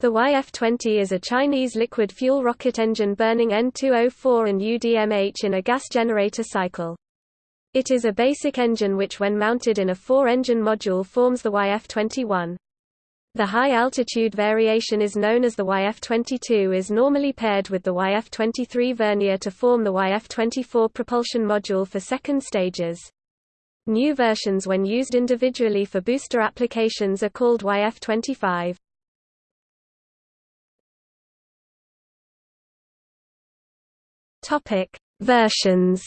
The YF-20 is a Chinese liquid fuel rocket engine burning N2O4 and UDMH in a gas generator cycle. It is a basic engine which when mounted in a four-engine module forms the YF-21. The high-altitude variation is known as the YF-22 is normally paired with the YF-23 vernier to form the YF-24 propulsion module for second stages. New versions when used individually for booster applications are called YF-25. Topic: Versions.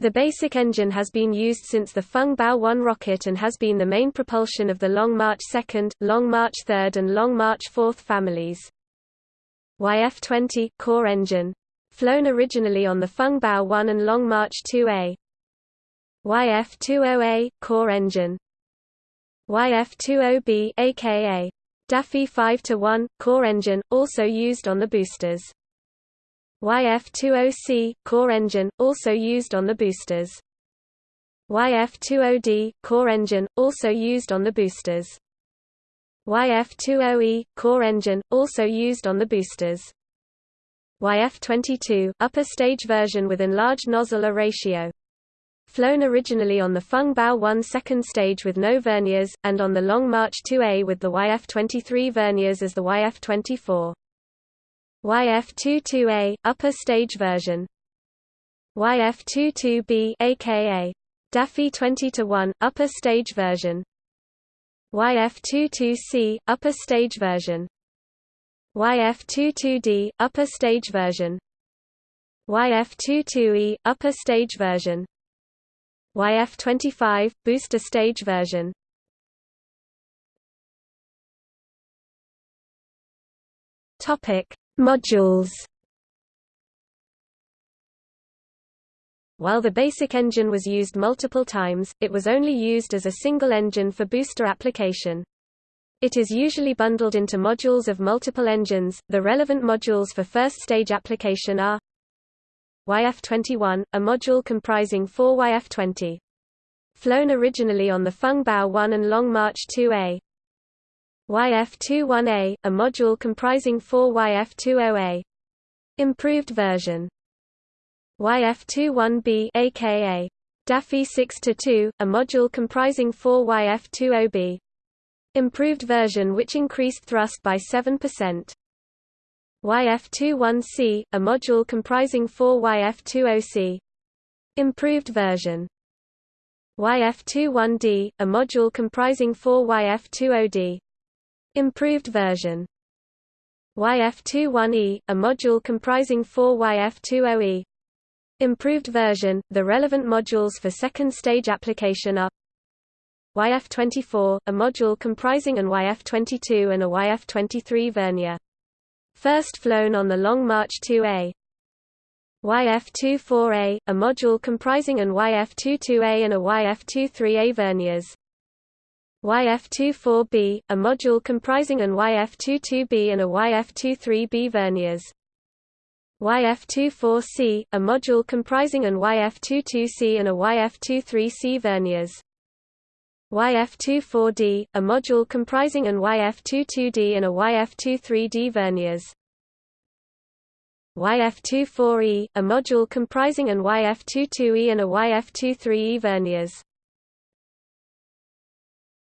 The basic engine has been used since the Feng Bao 1 rocket and has been the main propulsion of the Long March 2, Long March 3 and Long March 4 families. YF-20 core engine flown originally on the Feng Bao 1 and Long March 2A. YF-20A core engine YF-20B aka DaFY 5 to 1 core engine also used on the boosters. YF20C core engine also used on the boosters. YF20D core engine also used on the boosters. YF20E core engine also used on the boosters. YF22 upper stage version with enlarged nozzle ratio flown originally on the Feng Bao 1 second stage with no verniers, and on the Long March 2A with the YF-23 verniers as the YF-24. YF-22A, upper stage version. YF-22B aka DaFY 20 to 1, upper stage version. YF-22C, upper stage version. YF-22D, upper stage version. YF-22E, upper stage version YF25 booster stage version. Topic: Modules. While the basic engine was used multiple times, it was only used as a single engine for booster application. It is usually bundled into modules of multiple engines. The relevant modules for first stage application are YF-21, a module comprising four YF-20. Flown originally on the Feng Bao 1 and Long March 2A. YF-21A, a module comprising four YF-20A. Improved version. YF-21B aka DaFY 6-2, a module comprising four YF-20B. Improved version which increased thrust by 7%. YF21C, a module comprising four YF20C. Improved version. YF21D, a module comprising four YF20D. Improved version. YF21E, a module comprising four YF20E. Improved version. The relevant modules for second stage application are YF24, a module comprising an YF22 and a YF23 vernier. First flown on the Long March 2A. YF24A, a module comprising an YF22A and a YF23A verniers. YF24B, a module comprising an YF22B and a YF23B verniers. YF24C, a module comprising an YF22C and a YF23C verniers. YF24D, a module comprising an YF22D and a YF23D verniers. YF24E, a module comprising an YF22E and a YF23E verniers.